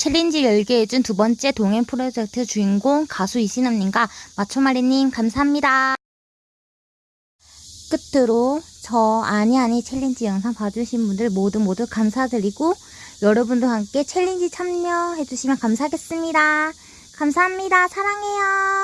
challenge 열게 해준 두 번째 동행 프로젝트 주인공 가수 이신am님과 마초마리님 감사합니다. 끝으로 저 아니 아니 challenge 영상 봐주신 분들 모두 모두 감사드리고 여러분도 함께 challenge 참여해주시면 감사하겠습니다. 감사합니다. 사랑해요.